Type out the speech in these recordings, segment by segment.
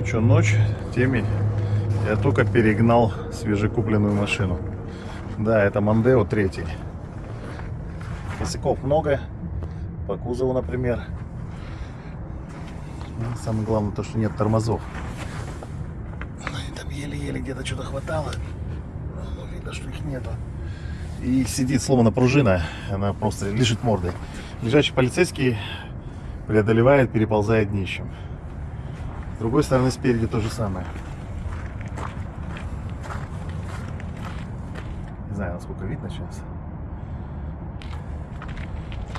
Ну что, ночь, темень. Я только перегнал свежекупленную машину. Да, это Мандео третий. Косяков много. По кузову, например. Ну, Самое главное то, что нет тормозов. Ну, Там еле-еле где-то что-то хватало. Ну, видно, что их нету. И сидит сломана пружина. Она просто лежит мордой. Лежачий полицейский преодолевает, переползает днищем. С другой стороны, спереди то же самое. Не знаю, насколько видно сейчас.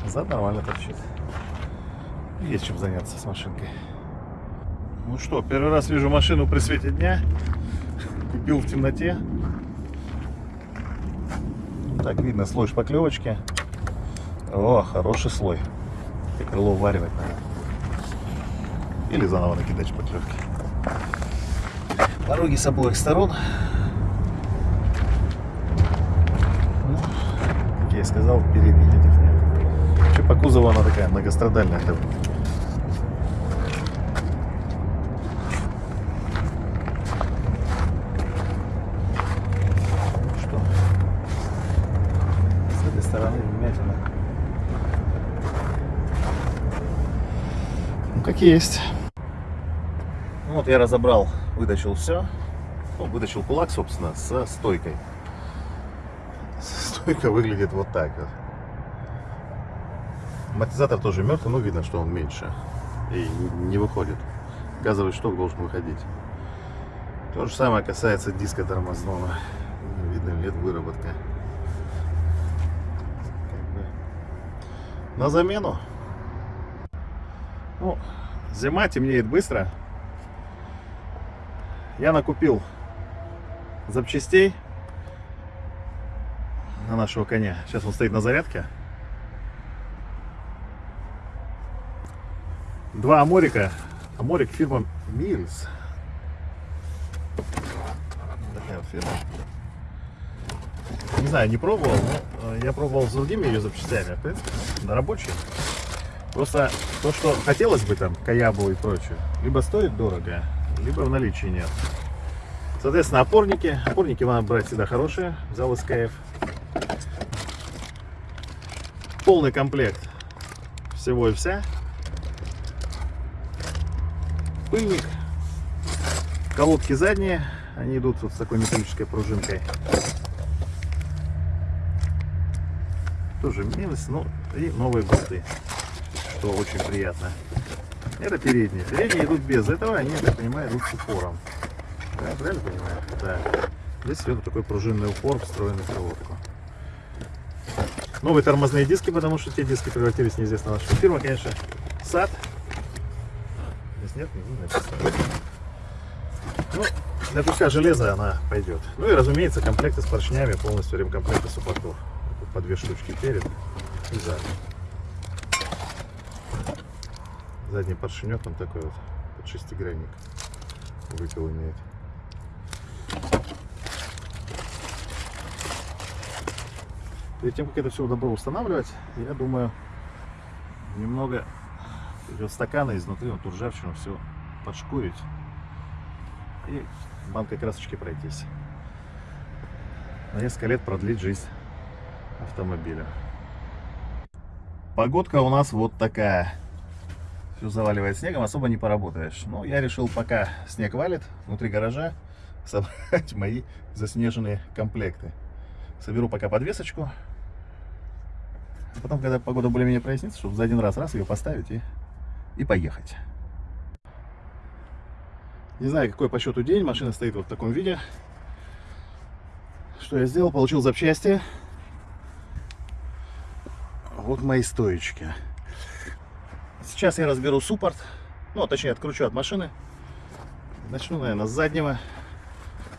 Зад нормально торчит. Есть чем заняться с машинкой. Ну что, первый раз вижу машину при свете дня. Купил в темноте. Так видно слой шпаклевочки. О, хороший слой. И крыло варивать надо. Или заново накидать шпаклевки. Пороги с обоих сторон. Ну, как я и сказал, передних этих нет. Вообще по кузову она такая многострадальная. это Что? С этой стороны вмятина. Ну, как есть. Вот я разобрал, вытащил все. Ну, вытащил кулак, собственно, со стойкой. Стойка выглядит вот так вот. Амортизатор тоже мертвый, но видно, что он меньше. И не выходит. Газовый шток должен выходить. То же самое касается диска тормозного. Видно, нет выработка. На замену. Ну, зима темнеет быстро. Я накупил запчастей на нашего коня. Сейчас он стоит на зарядке. Два аморика. Аморик фирма фирма. Не знаю, не пробовал, но э, я пробовал с другими ее запчастями. В принципе, на рабочие. Просто то, что хотелось бы там, Каябу и прочее, либо стоит дорого, либо в наличии нет. Соответственно, опорники. Опорники надо брать всегда хорошие. Взял СКФ. Полный комплект всего и вся. Пыльник. Колодки задние. Они идут вот с такой металлической пружинкой. Тоже минус, ну и новые болты, что очень приятно. Это передние. Передние идут без этого, они, я понимаю, идут с упором. Да, правильно понимаю? Да. Здесь идет такой пружинный упор, встроенный в колодку. Новые тормозные диски, потому что те диски превратились неизвестно на что. Фирма, конечно, САД. Здесь нет, не написано. Ну, для куска железа она пойдет. Ну и, разумеется, комплекты с поршнями, полностью ремкомплекты суппортов. По две штучки перед и сзади. Задний поршенек, он такой вот, под шестигранник. Выпил имеет. Перед тем, как это все добро устанавливать, я думаю, немного идет стакана изнутри, вот ту ржавчину все подшкурить и банкой красочки пройтись. На несколько лет продлить жизнь автомобиля. Погодка у нас вот такая. Все заваливает снегом, особо не поработаешь. Но я решил, пока снег валит, внутри гаража собрать мои заснеженные комплекты. Соберу пока подвесочку. Потом, когда погода более-менее прояснится, чтобы за один раз раз ее поставить и, и поехать. Не знаю, какой по счету день. Машина стоит вот в таком виде. Что я сделал? Получил запчасти. Вот мои стоечки. Сейчас я разберу суппорт. Ну, точнее, откручу от машины. Начну, наверное, с заднего.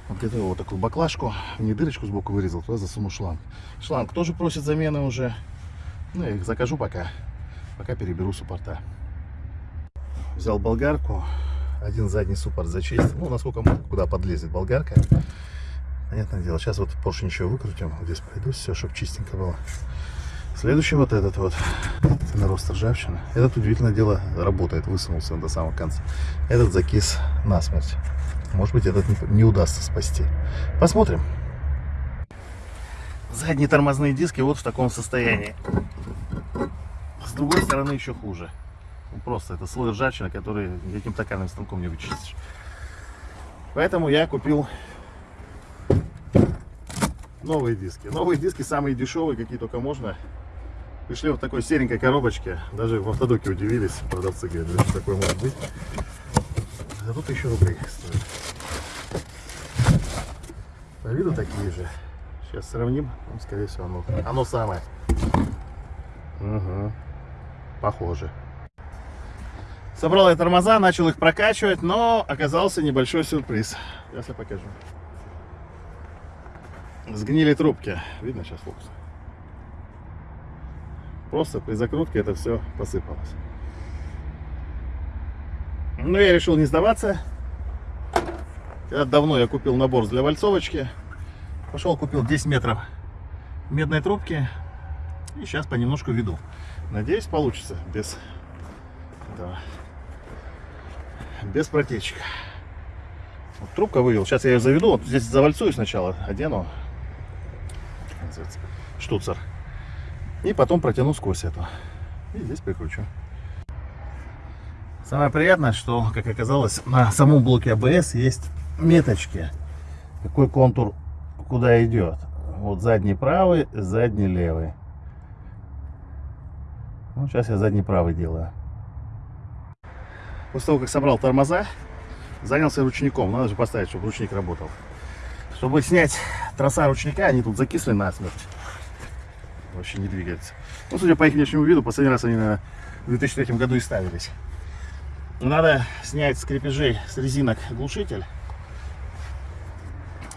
Вот где-то вот такую баклажку. Не дырочку сбоку вырезал, туда засуну шланг. Шланг тоже просит замены уже. Ну, я их закажу пока. Пока переберу суппорта. Взял болгарку. Один задний суппорт зачистил. Ну, насколько мог, куда подлезет болгарка. Понятное дело. Сейчас вот поршень еще выкрутим. Вот здесь пройдусь, все, чтобы чистенько было. Следующий вот этот вот. Нарост ржавчины. Этот, удивительное дело, работает. Высунулся до самого конца. Этот закис насмерть. Может быть, этот не, не удастся спасти. Посмотрим. Задние тормозные диски вот в таком состоянии. С другой стороны еще хуже. Ну, Просто это слой ржавчины, который никаким токарным станком не вычистишь. Поэтому я купил новые диски. Новые диски самые дешевые, какие только можно. Пришли вот такой серенькой коробочке. Даже в автодоке удивились. Продавцы говорят, что такое может быть. За тут еще рублей стоит. По виду такие же. Сейчас сравним. Скорее всего, оно, оно самое. Угу. Похоже. Собрал я тормоза, начал их прокачивать, но оказался небольшой сюрприз. Сейчас я покажу. Сгнили трубки. Видно сейчас фокус? Просто при закрутке это все посыпалось. Но я решил не сдаваться. Когда давно я купил набор для вальцовочки. Пошел, купил 10 метров медной трубки. И сейчас понемножку веду. Надеюсь, получится без этого, без протечек. Вот трубка вывел. Сейчас я ее заведу. Вот здесь завальцую сначала, одену. Штуцер. И потом протяну сквозь эту. И здесь прикручу. Самое приятное, что, как оказалось, на самом блоке АБС есть меточки. Какой контур куда идет. Вот задний правый, задний левый. Ну, сейчас я задний правый делаю. После того, как собрал тормоза, занялся ручником. Надо же поставить, чтобы ручник работал. Чтобы снять троса ручника, они тут закисли насмерть. Вообще не двигаются. Ну, судя по их внешнему виду, последний раз они на 2003 году и ставились. Надо снять с крепежей с резинок глушитель.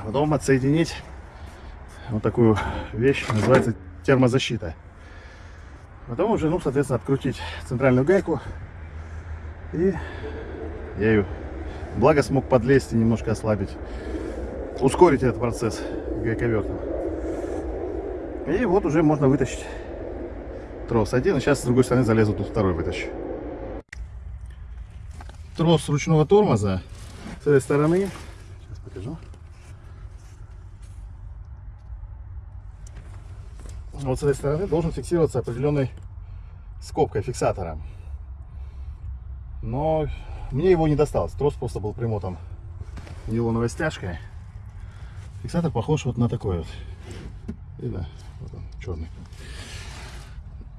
Потом отсоединить вот такую вещь, называется термозащита. Потом уже, ну, соответственно, открутить центральную гайку. И я ее, благо, смог подлезть и немножко ослабить, ускорить этот процесс гайковертом. И вот уже можно вытащить трос один. И сейчас с другой стороны залезу, тут второй вытащу. Трос ручного тормоза с этой стороны. Сейчас покажу. Вот с этой стороны должен фиксироваться определенной скобкой фиксатора. Но мне его не досталось. Трос просто был примотан нейлоновой стяжкой. Фиксатор похож вот на такой вот. Вот он, черный.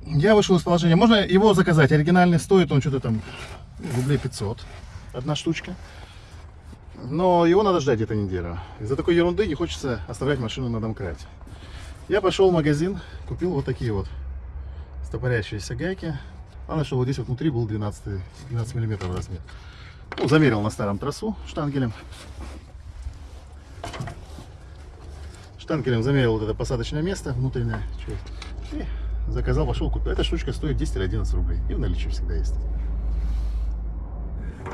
Я вышел из положения. Можно его заказать. Оригинальный стоит он что-то там рублей 500. Одна штучка. Но его надо ждать где-то неделю. Из-за такой ерунды не хочется оставлять машину на домкрате. Я пошел в магазин, купил вот такие вот стопорящиеся гайки. Главное, что вот здесь вот внутри был 12, 12 миллиметров размер. Ну, замерил на старом трассу штангелем. Штангелем замерил вот это посадочное место внутреннее. И заказал, пошел купил. Эта штучка стоит 10 или 11 рублей. И в наличии всегда есть.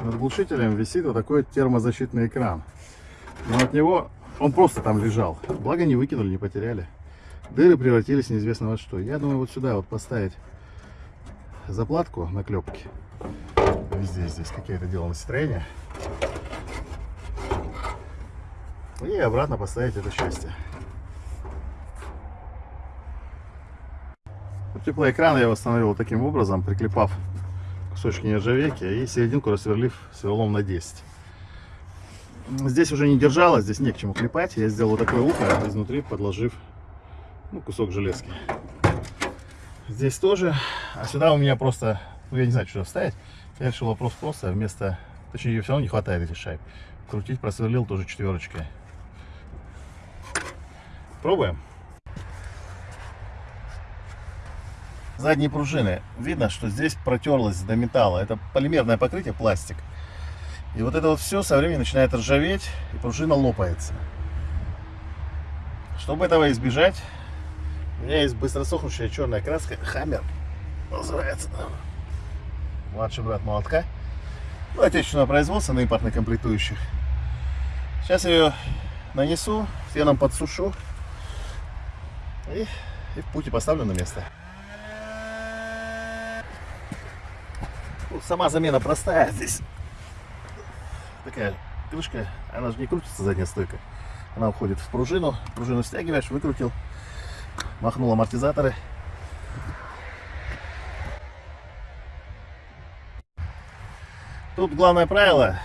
Над глушителем висит вот такой термозащитный экран. Но от него он просто там лежал. Благо не выкинули, не потеряли. Дыры превратились неизвестно во что. Я думаю, вот сюда вот поставить заплатку на клепке. Везде здесь какие-то делано строение. И обратно поставить это счастье. Теплоэкран я восстановил таким образом, приклепав кусочки нержавейки и серединку рассверлив сверлом на 10. Здесь уже не держалось, здесь не к чему клепать. Я сделал такое ухо, изнутри подложив ну, кусок железки. Здесь тоже. А сюда у меня просто, ну я не знаю, что вставить. Я решил вопрос просто, вместо, точнее ее все равно не хватает этих шайб. Крутить просверлил тоже четверочкой. Пробуем. Задние пружины. Видно, что здесь протерлось до металла. Это полимерное покрытие, пластик. И вот это вот все со временем начинает ржаветь, и пружина лопается. Чтобы этого избежать, у меня есть быстросохнущая черная краска Хаммер. Называется. Младший брат молотка. Ну, отечественного производства на импортных комплектующих. Сейчас ее нанесу, феном подсушу. И, и в пути поставлю на место. Сама замена простая здесь. такая крышка, она же не крутится задняя стойка. Она уходит в пружину, пружину стягиваешь, выкрутил, махнул амортизаторы. Тут главное правило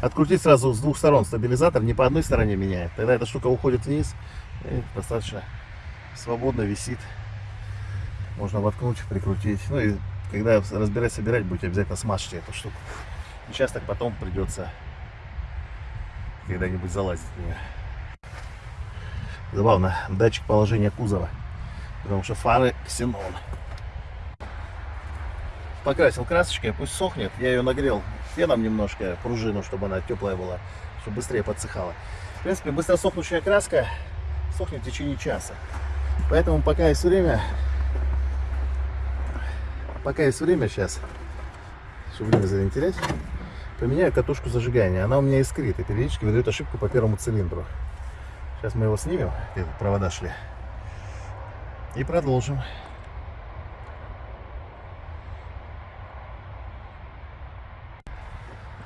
открутить сразу с двух сторон стабилизатор, не по одной стороне меняет. Тогда эта штука уходит вниз и достаточно свободно висит. Можно воткнуть, прикрутить. Ну и когда разбирать, собирать, будете обязательно смажьте эту штуку. Сейчас так потом придется когда-нибудь залазить в нее. Забавно, датчик положения кузова. Потому что фары ксенон. Покрасил красочкой, пусть сохнет. Я ее нагрел феном немножко, пружину, чтобы она теплая была, чтобы быстрее подсыхала. В принципе, быстро сохнущая краска сохнет в течение часа. Поэтому пока есть время, пока есть время сейчас, чтобы не терять, поменяю катушку зажигания. Она у меня искрит и периодически выдает ошибку по первому цилиндру. Сейчас мы его снимем, где провода шли, и продолжим.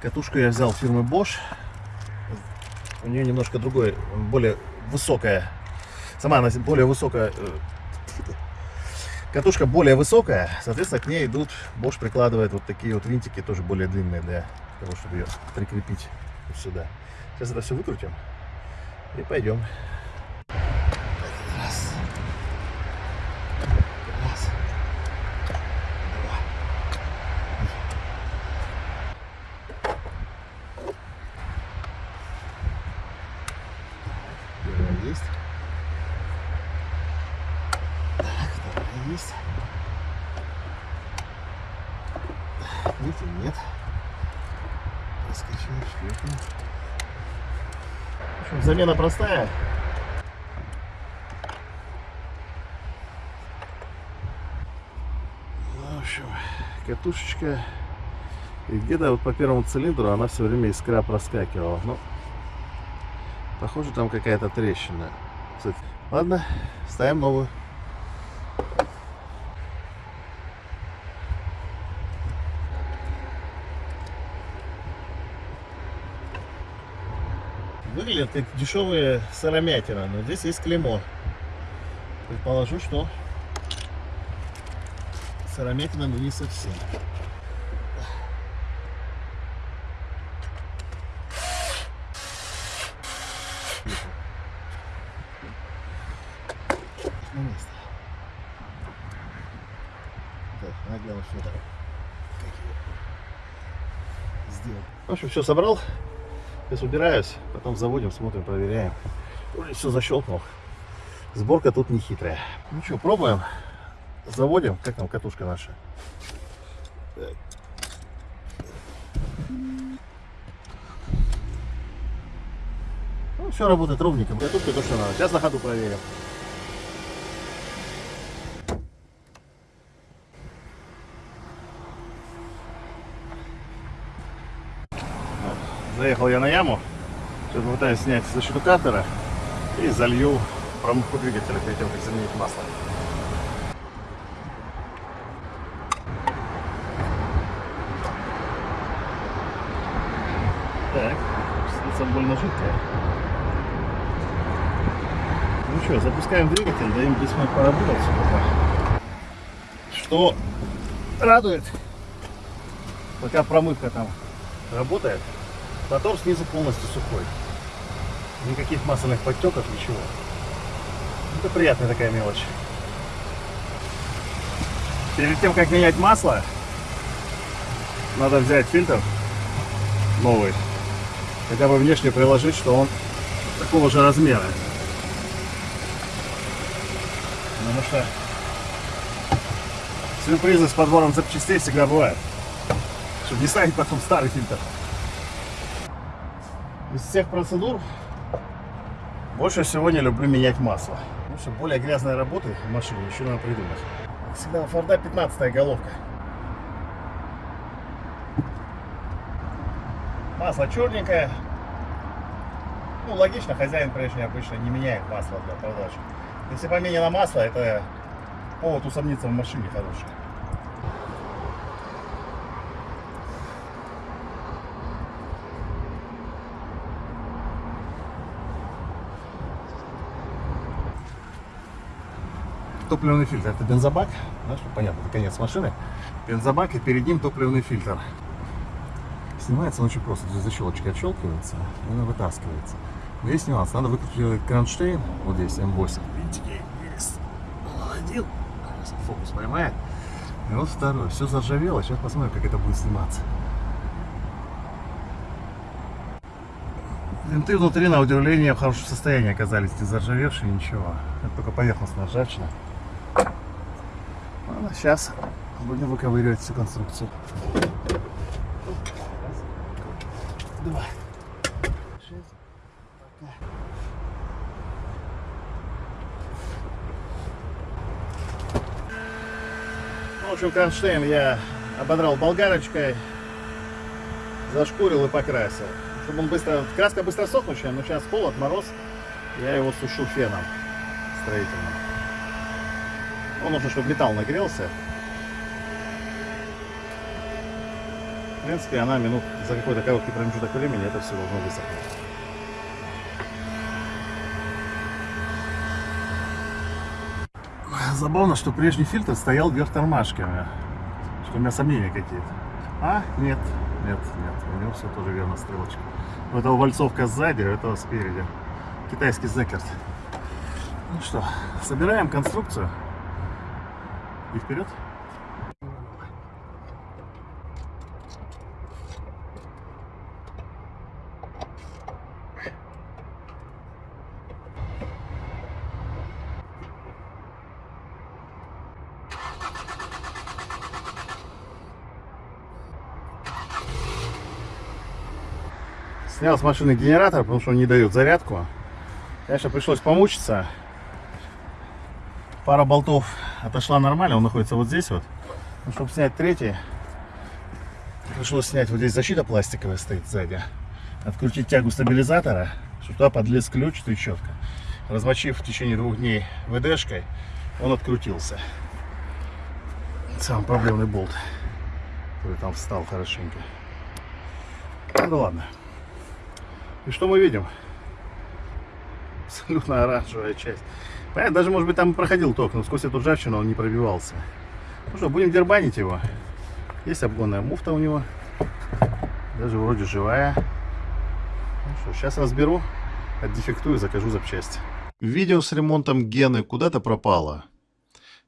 Катушку я взял фирмы Bosch. У нее немножко другой, более высокая. Сама она более высокая. Катушка более высокая, соответственно, к ней идут, Bosch прикладывает вот такие вот винтики, тоже более длинные для того, чтобы ее прикрепить сюда. Сейчас это все выкрутим и пойдем. Раз. Раз. Два. Первая есть. Так, вторая есть. Третья нет. Раскачиваем четвертую. В общем, замена простая. Ну, в общем, катушечка. И где-то вот по первому цилиндру она все время искра проскакивала. Но, похоже, там какая-то трещина. Кстати, ладно, ставим новую. Как дешевые сыромятина, но здесь есть клеймо. Предположу, что сыромятина, но не совсем. На место. Так, надо главное, что это сделал. В общем, все собрал. Сейчас убираюсь, потом заводим, смотрим, проверяем. Уже все защелкнул. Сборка тут не хитрая. Ну что, пробуем. Заводим. Как там катушка наша? Ну, все работает ровненько. Катушка то, что надо. Сейчас на ходу проверим. Заехал я на яму. Сейчас попытаюсь снять со штукатора и залью промывку двигателя перед тем, как заменить масло. Так, снится больно жидкая. Ну что, запускаем двигатель, даем 10 минут поработать пока. Что радует, пока промывка там работает, Мотор снизу полностью сухой. Никаких масляных подтеков, ничего. Это приятная такая мелочь. Перед тем, как менять масло, надо взять фильтр новый. Хотя бы внешне приложить, что он такого же размера. Потому что сюрпризы с подбором запчастей всегда бывают. Чтобы не ставить потом старый фильтр. Из всех процедур больше всего не люблю менять масло. Потому что более грязной работы в машине еще надо придумать. Всегда у Форда 15 головка. Масло черненькое. Ну, логично, хозяин прежний обычно не меняет масло для продажи. Если поменено масло, это повод усомниться в машине хороший. Топливный фильтр. Это бензобак. Да, чтобы понятно, это конец машины. Бензобак и перед ним топливный фильтр. Снимается он очень просто. Здесь защелочка отщелкивается, и она вытаскивается. Но есть нюанс. Надо выкрутить кронштейн. Вот здесь М8. Видите, есть. Один. Фокус поймает. И вот второй. Все заржавело. Сейчас посмотрим, как это будет сниматься. Винты внутри, на удивление, в хорошем состоянии оказались, не заржавевшие, ничего. Это только поверхностная ржавчина. Сейчас будем выковыривать всю конструкцию. Два. Шесть. Ну, В общем, кронштейн я ободрал болгарочкой, зашкурил и покрасил. Чтобы он быстро... Краска быстро сохнущая, но сейчас холод, мороз. Я его сушу феном строительным. Ну, нужно, чтобы металл нагрелся. В принципе, она минут за какой-то короткий промежуток времени это все должно высохнуть. Забавно, что прежний фильтр стоял вверх тормашками. Что у меня сомнения какие-то. А? Нет. Нет, нет. У него все тоже верно, стрелочка. У этого вальцовка сзади, у этого спереди. Китайский зекерт. Ну что, собираем конструкцию. И вперед. Снял с машины генератор, потому что он не дает зарядку. Конечно, пришлось помучиться. Пара болтов отошла нормально, он находится вот здесь вот. Но чтобы снять третий, пришлось снять вот здесь защита пластиковая стоит сзади. Открутить тягу стабилизатора, чтобы туда подлез ключ, трещотка. Размочив в течение двух дней ВДшкой, он открутился. Самый проблемный болт, который там встал хорошенько. Ну ладно. И что мы видим? Абсолютно оранжевая часть. Понятно, даже, может быть, там проходил ток, но сквозь эту ржавчину он не пробивался. Ну что, будем дербанить его. Есть обгонная муфта у него. Даже вроде живая. Ну что, сейчас разберу, отдефектую, закажу запчасти. Видео с ремонтом Гены куда-то пропало.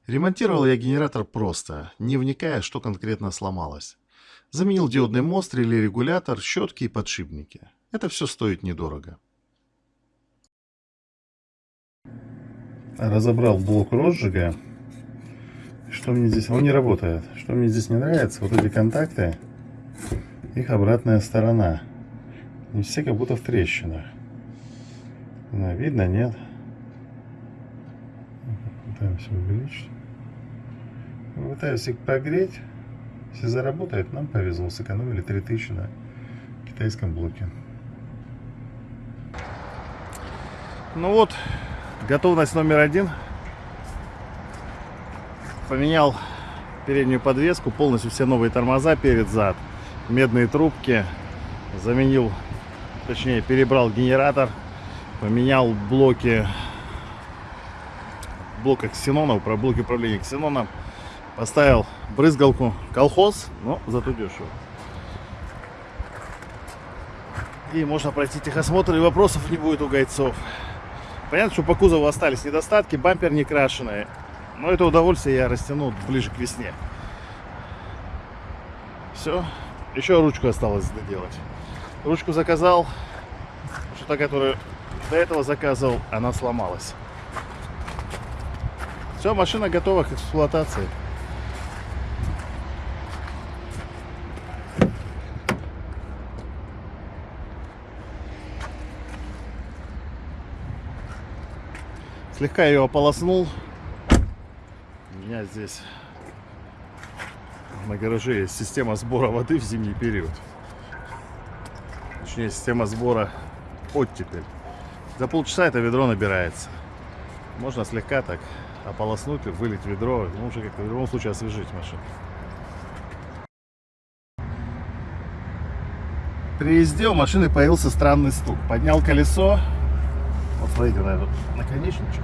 Ремонтировал я генератор просто, не вникая, что конкретно сломалось. Заменил диодный мост, регулятор, щетки и подшипники. Это все стоит недорого. Разобрал блок розжига. Что мне здесь... Он не работает. Что мне здесь не нравится, вот эти контакты, их обратная сторона. Не все как будто в трещинах. Да, видно, нет? Пытаемся увеличить. Пытаюсь их прогреть. Если заработает, нам повезло. Сэкономили 3000 на китайском блоке. Ну вот, готовность номер один. Поменял переднюю подвеску, полностью все новые тормоза перед-зад, медные трубки. Заменил, точнее перебрал генератор, поменял блоки, блока ксенона, блоки управления ксеноном. Поставил брызгалку колхоз, но зато дешево. И можно пройти техосмотр, и вопросов не будет у гайцов. Понятно, что по кузову остались недостатки, бампер не крашеный. Но это удовольствие я растяну ближе к весне. Все. Еще ручку осталось доделать. Ручку заказал. Что та, которую до этого заказывал, она сломалась. Все, машина готова к эксплуатации. Слегка ее ополоснул. У меня здесь на гараже есть система сбора воды в зимний период. Точнее, система сбора оттепель. За полчаса это ведро набирается. Можно слегка так ополоснуть, вылить ведро. Ну, уже как-то в любом случае освежить машину. При езде у машины появился странный стук. Поднял колесо. Вот смотрите на этот наконечничек.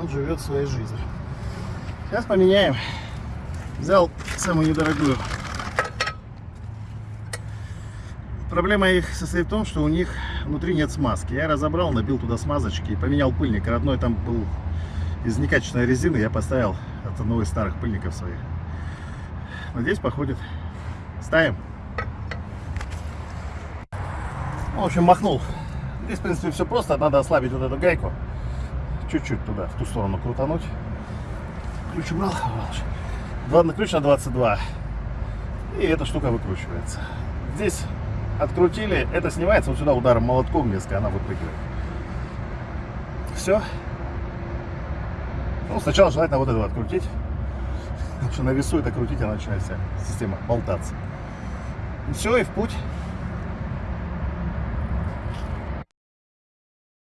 Он живет своей жизнью. Сейчас поменяем. Взял самую недорогую. Проблема их состоит в том, что у них внутри нет смазки. Я разобрал, набил туда смазочки и поменял пыльник. Родной там был из некачественной резины. Я поставил от одного из старых пыльников своих. Надеюсь, походит. Ставим. В общем, махнул. Здесь, в принципе, все просто. Надо ослабить вот эту гайку. Чуть-чуть туда, в ту сторону крутануть. Ключ убрал. На ключ на 22. И эта штука выкручивается. Здесь открутили, это снимается вот сюда ударом молотком несколько, она выпрыгивает. Все. Ну, сначала желательно вот этого открутить. Потому что на весу это крутить, она начинает вся система болтаться. Все, и в путь.